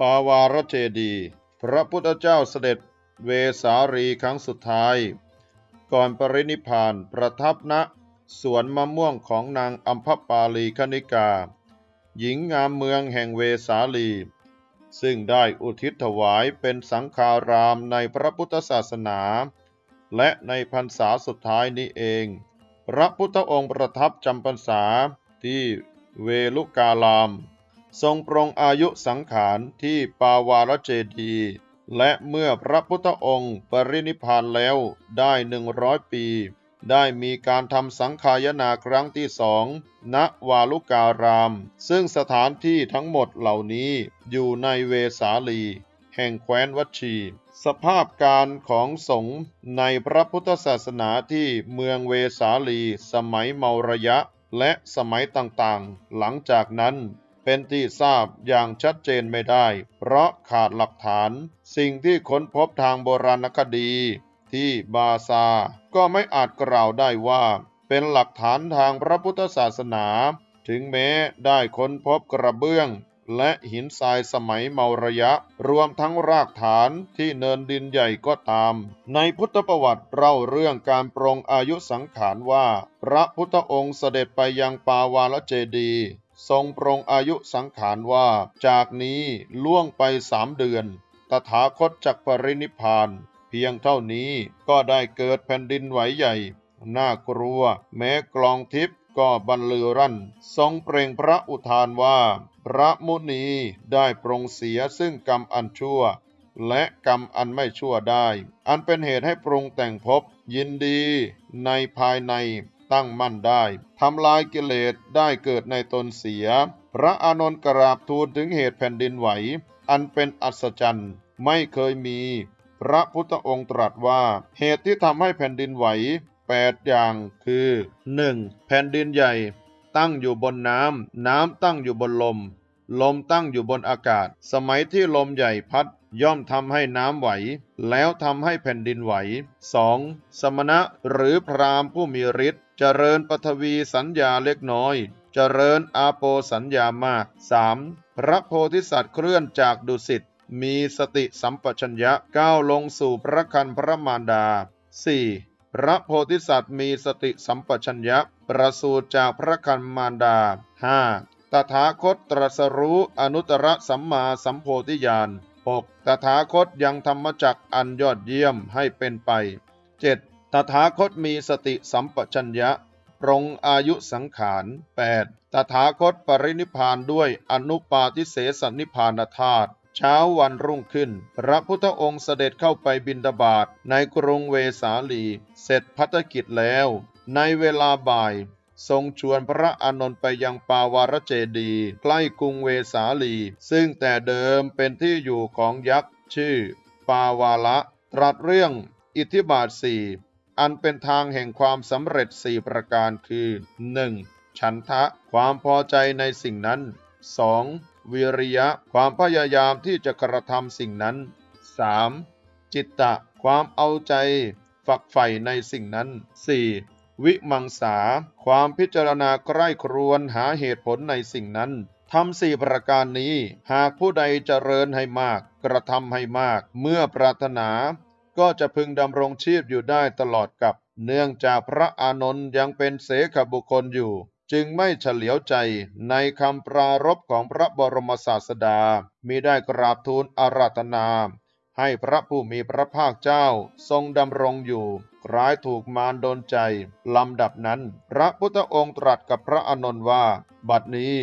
ปาวารเจดี พระพุทธเจ้าเสด็จเวสาลีครั้งสุดท้าย ก่อนปรินิพพานประทับณสวนมะม่วงของนางอัมพปาลีคณิกา หญิงงามเมืองแห่งเวสาลี ซึ่งได้อุทิศถวายเป็นสังฆารามในพระพุทธศาสนา และในพรรษาสุดท้ายนี้เอง พระพุทธองค์ประทับจำพรรษาที่เวลุกาลาม ทรงปรงอายุสังขารที่ปาวารเจดีและเมื่อพระพุทธองค์ปรินิพพานแล้วได้หนึ่งร้อยปี ได้มีการทำสังขายนาครั้งที่สองณวาลุการาม ซึ่งสถานที่ทั้งหมดเหล่านี้อยู่ในเวสาลี แห่งแคว้นวัชี สภาพการของสงฆ์ในพระพุทธศาสนาที่เมืองเวสาลี สมัยเมารยะ และสมัยต่างๆ หลังจากนั้น เป็นที่ทราบอย่างชัดเจนไม่ได้ เพราะขาดหลักฐาน สิ่งที่ค้นพบทางโบราณคดี ที่บาซา ก็ไม่อาจกล่าวได้ว่า เป็นหลักฐานทางพระพุทธศาสนา ถึงแม้ได้ค้นพบกระเบื้อง และหินทรายสมัยเมาระยะ รวมทั้งรากฐานที่เนินดินใหญ่ก็ตาม ในพุทธประวัติเล่าเรื่องการปรงอายุสังขารว่า พระพุทธองค์เสด็จไปยังปาวาลเจดี ทรงปรงอายุสังขารว่า จากนี้ล่วงไปสามเดือน ตถาคตจักปรินิพาน เพียงเท่านี้ก็ได้เกิดแผ่นดินไหวใหญ่ น่ากลัว แม้กลองทิพย์ก็บรรลือรั่น ทรงเปล่งพระอุทานว่า พระมุนีได้ปรงเสียซึ่งกรรมอันชั่ว และกรรมอันไม่ชั่วได้ อันเป็นเหตุให้ปรุงแต่งภพยินดีในภายใน ตั้งมั่นได้ทำลายกิเลสได้เกิดในตนเสีย พระอานนท์กราบทูลถึงเหตุแผ่นดินไหว อันเป็นอัศจรรย์ไม่เคยมี พระพุทธองค์ตรัสว่า เหตุที่ทำให้แผ่นดินไหวแปดอย่างคือ 1. แผ่นดินใหญ่ ตั้งอยู่บนน้ำ น้ำตั้งอยู่บนลม ลมตั้งอยู่บนอากาศ สมัยที่ลมใหญ่พัดย่อมทำให้น้ำไหว แล้วทำให้แผ่นดินไหว 2. สมณะหรือพราหมณ์ผู้มีฤทธิ์ เจริญปฐวีสัญญาเล็กน้อย เจริญอาโปสัญญามาก 3. พระโพธิสัตว์เคลื่อนจากดุสิต มีสติสัมปชัญญะก้าวลงสู่พระคันพระมารดา 4. พระโพธิสัตว์มีสติสัมปชัญญะประสูติจากพระคันมารดา 5. ตถาคตตรัสรู้อนุตตรสัมมาสัมโพธิญาณ 6. ตถาคตยังธรรมจักอันยอดเยี่ยมให้เป็นไป 7. ตถาคตมีสติสัมปชัญญะปรงอายุสังขาร 8. ตถาคตปรินิพานด้วยอนุปาทิเสสนิพานธาตุเช้าวันรุ่งขึ้น พระพุทธองค์เสด็จเข้าไปบินดาบาตในกรุงเวสาลี เสร็จพัฒกิจแล้ว ในเวลาบ่าย ทรงชวนพระอานนท์ไปยังปาวารเจดีใกล้กรุงเวสาลี ซึ่งแต่เดิมเป็นที่อยู่ของยักษ์ชื่อ ปาวาละ ตรัสเรื่องอิทธิบาทสี่ อันเป็นทางแห่งความสำเร็จสี่ประการคือ 1. ฉันทะ ความพอใจในสิ่งนั้น 2. วิริยะ ความพยายามที่จะกระทำสิ่งนั้น 3. จิตตะ ความเอาใจ ฝักใฝ่ในสิ่งนั้น 4. วิมังสา ความพิจารณาใกล้ครวนหาเหตุผลในสิ่งนั้นทำสี่ประการนี้ หากผู้ใดเจริญให้มาก กระทำให้มาก เมื่อปรารถนา ก็จะพึงดำรงชีพอยู่ได้ตลอดกับ เนื่องจากพระอานนท์ยังเป็นเสขบุคคลอยู่ จึงไม่เฉลียวใจในคำปรารบของพระบรมศาสดามีได้กราบทูลอาราธนา ให้พระผู้มีพระภาคเจ้าทรงดำรงอยู่คล้ายถูกมารดนใจลำดับนั้น พระพุทธองค์ตรัสกับพระอานนท์ว่า บัดนี้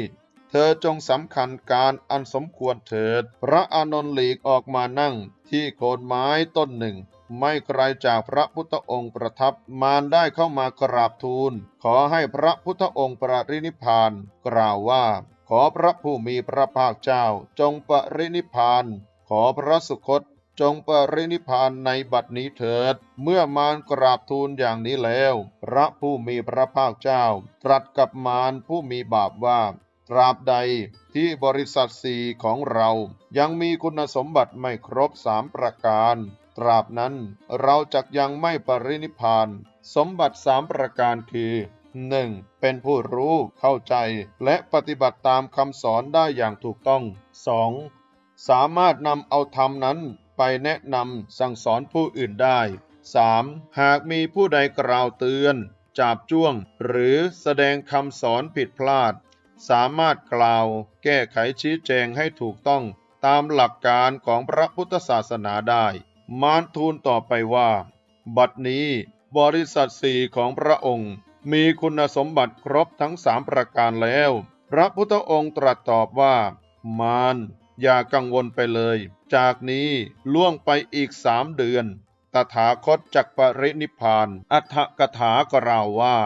เธอจงสำคัญการอันสมควรเถิด พระอานนท์หลีกออกมานั่งที่โคนไม้ต้นหนึ่ง ไม่ไกลจากพระพุทธองค์ประทับมารได้เข้ามากราบทูล ขอให้พระพุทธองค์ปรินิพพาน กล่าวว่า ขอพระผู้มีพระภาคเจ้าจงปรินิพพาน ขอพระสุคตจงปรินิพพานในบัดนี้เถิด เมื่อมารกราบทูลอย่างนี้แล้ว พระผู้มีพระภาคเจ้า ตรัสกับมารผู้มีบาปว่า ตราบใดที่บริษัทสี่ของเรายังมีคุณสมบัติไม่ครบสามประการ ตราบนั้นเราจักยังไม่ปรินิพพานสมบัติสามประการคือ 1. เป็นผู้รู้เข้าใจ และปฏิบัติตามคำสอนได้อย่างถูกต้อง 2. สามารถนำเอาธรรมนั้นไปแนะนำสั่งสอนผู้อื่นได้ 3. หากมีผู้ใดกล่าวเตือน จาบจ้วง หรือแสดงคำสอนผิดพลาด สามารถกล่าวแก้ไขชี้แจงให้ถูกต้องตามหลักการของพระพุทธศาสนาได้ มารทูลต่อไปว่า บัดนี้บริษัทสี่ของพระองค์ มีคุณสมบัติครบทั้งสามประการแล้ว พระพุทธองค์ตรัสตอบว่า มารอย่ากังวลไปเลย จากนี้ล่วงไปอีกสามเดือน ตถาคตจักปรินิพาน อัฏฐกถากล่าวว่า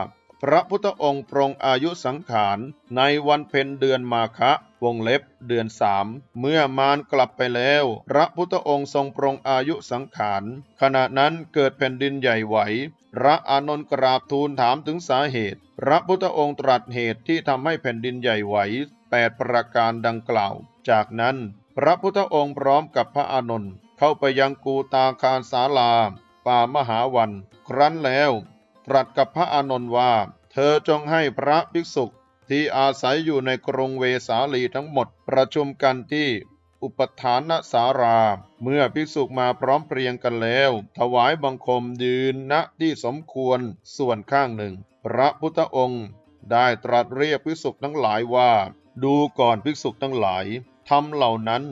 พระพุทธองค์ปรงอายุสังขารในวันเพ็ญเดือนมาคะวงเล็บเดือนสามเมื่อมารกลับไปแล้ว พระพุทธองค์ทรงปรงอายุสังขารขณะนั้นเกิดแผ่นดินใหญ่ไหว พระอานนท์กราบทูลถามถึงสาเหตุ พระพุทธองค์ตรัสเหตุที่ทำให้แผ่นดินใหญ่ไหวแปดประการดังกล่าว จากนั้น พระพุทธองค์พร้อมกับพระอานนท์เข้าไปยังกูตาคารสาลาป่ามหาวัน ครั้นแล้ว ตรัสกับพระอานนท์ว่า เธอจงให้พระภิกษุที่อาศัยอยู่ในกรงเวสาลีทั้งหมดประชุมกันที่อุปทานสารา เมื่อภิกษุมาพร้อมเพรียงกันแล้ว ถวายบังคมยืนณที่สมควรส่วนข้างหนึ่ง พระพุทธองค์ได้ตรัสเรียกภิกษุทั้งหลายว่า ดูก่อนภิกษุทั้งหลายทำเหล่านั้น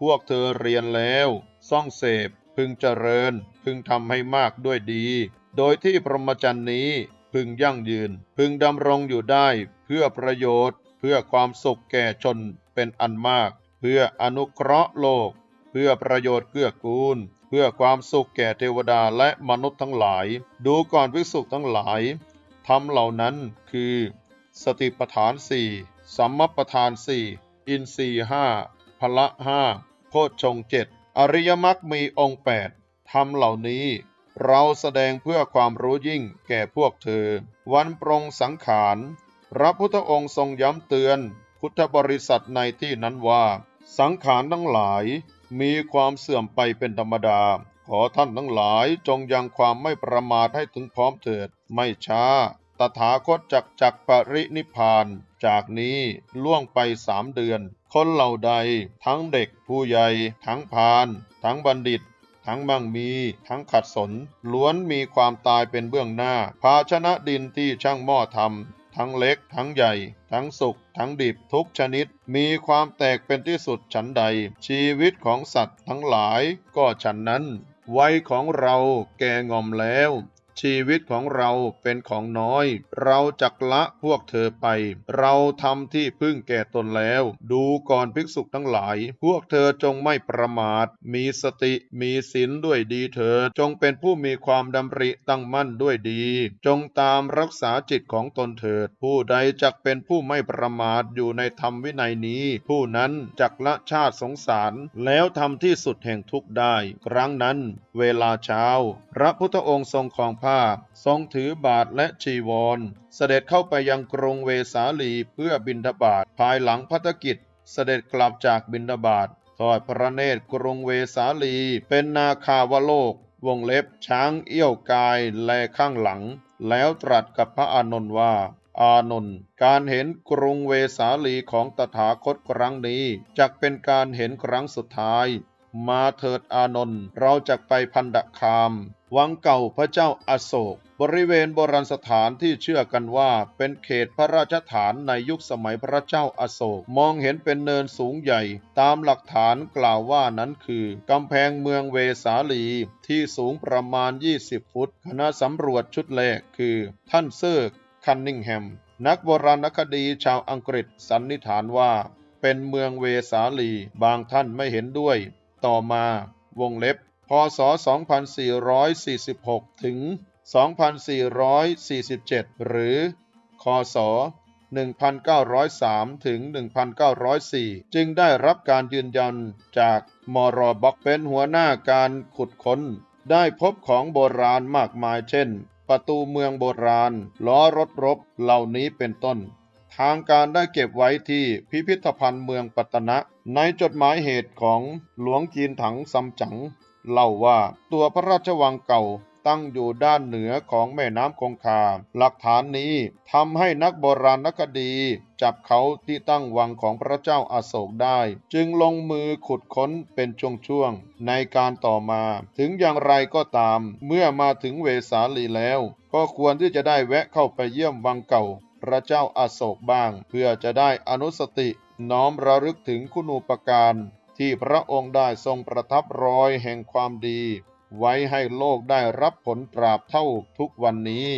พวกเธอเรียนแล้ว ซ่องเสพพึงเจริญ พึงทำให้มากด้วยดี โดยที่พรหมจรรย์นี้พึงยั่งยืน พึงดำรงอยู่ได้เพื่อประโยชน์ เพื่อความสุขแก่ชนเป็นอันมาก เพื่ออนุเคราะห์โลก เพื่อประโยชน์เกื้อกูล เพื่อความสุขแก่เทวดาและมนุษย์ทั้งหลาย ดูก่อนภิกษุทั้งหลายทำเหล่านั้นคือ สติปฐานสี่สัมมปทานสี่อินทรีห้าพละห้าโพชฌงเจ็ดอริยมรรคมีองค์แปดทำเหล่านี้ เราแสดงเพื่อความรู้ยิ่งแก่พวกเธอ วันปรงสังขารพระพุทธองค์ทรงย้ำเตือน พุทธบริษัทในที่นั้นว่า สังขารทั้งหลาย มีความเสื่อมไปเป็นธรรมดา ขอท่านทั้งหลายจงยังความไม่ประมาทให้ถึงพร้อมเถิด ไม่ช้า ตถาคตจักจักปรินิพพาน จากนี้ล่วงไปสามเดือน คนเหล่าใด ทั้งเด็กผู้ใหญ่ ทั้งพาน ทั้งบัณฑิต ทั้งมั่งมี ทั้งขัดสน ล้วนมีความตายเป็นเบื้องหน้า ภาชนะดินที่ช่างหม้อทำทั้งเล็ก ทั้งใหญ่ ทั้งสุกทั้งดิบทุกชนิด มีความแตกเป็นที่สุดฉันใด ชีวิตของสัตว์ทั้งหลายก็ฉันนั้น วัยของเราแก่งอมแล้ว ชีวิตของเราเป็นของน้อย เราจักละพวกเธอไป เราทำที่พึ่งแก่ตนแล้ว ดูก่อนภิกษุทั้งหลาย พวกเธอจงไม่ประมาท มีสติมีศีลด้วยดีเถิดจงเป็นผู้มีความดำริตั้งมั่นด้วยดี จงตามรักษาจิตของตนเถิด ผู้ใดจักเป็นผู้ไม่ประมาทอยู่ในธรรมวินัยนี้ ผู้นั้นจักละชาติสงสาร แล้วทำที่สุดแห่งทุกข์ได้ ครั้งนั้น เวลาเช้า พระพุทธองค์ทรงครองผ้า ทรงถือบาทและจีวร เสด็จเข้าไปยังกรุงเวสาลีเพื่อบิณฑบาตภายหลังพัฒกิจ เสด็จกลับจากบิณฑบาตทอดพระเนตรกรุงเวสาลี เป็นนาคาวโลก วงเล็บช้างเอี้ยวกายแลข้างหลัง แล้วตรัสกับพระอานนท์ว่า อานนท์การเห็นกรุงเวสาลีของตถาคตครั้งนี้จักเป็นการเห็นครั้งสุดท้าย มาเถิดอานนท์เราจะไปพันดคามวังเก่าพระเจ้าอโศก บริเวณโบราณสถานที่เชื่อกันว่าเป็นเขตพระราชฐานในยุคสมัยพระเจ้าอโศก มองเห็นเป็นเนินสูงใหญ่ ตามหลักฐานกล่าวว่านั้นคือกำแพงเมืองเวสาลีที่สูงประมาณ 20 ฟุต คณะสำรวจชุดแรกคือ ท่านเซอร์คันนิงแฮม นักโบราณคดีชาวอังกฤษสันนิษฐานว่า เป็นเมืองเวสาลี บางท่านไม่เห็นด้วย ต่อมาวงเล็บ พศ 2446 ถึง 2447 หรือ คศ 1903 ถึง 1904 จึงได้รับการยืนยันจากมอรอบ็อกเป็นหัวหน้าการขุดค้น ได้พบของโบราณมากมายเช่น ประตูเมืองโบราณ ล้อรถรบเหล่านี้เป็นต้น ทางการได้เก็บไว้ที่พิพิธภัณฑ์เมืองปัตตนะ ในจดหมายเหตุของหลวงจีนถังซัมจั๋งเล่าว่าตัวพระราชวังเก่าตั้งอยู่ด้านเหนือของแม่น้ำคงคา หลักฐานนี้ทำให้นักโบราณคดี จับเขาที่ตั้งวังของพระเจ้าอาโศกได้ จึงลงมือขุดค้นเป็นช่วงๆ ในการต่อมา ถึงอย่างไรก็ตาม เมื่อมาถึงเวสาลีแล้ว ก็ควรที่จะได้แวะเข้าไปเยี่ยมวังเก่า พระเจ้าอาโศกบ้าง เพื่อจะได้อนุสติ น้อมระลึกถึงคุณูปการ ที่พระองค์ได้ทรงประทับรอยแห่งความดี ไว้ให้โลกได้รับผลตราบเท่าทุกวันนี้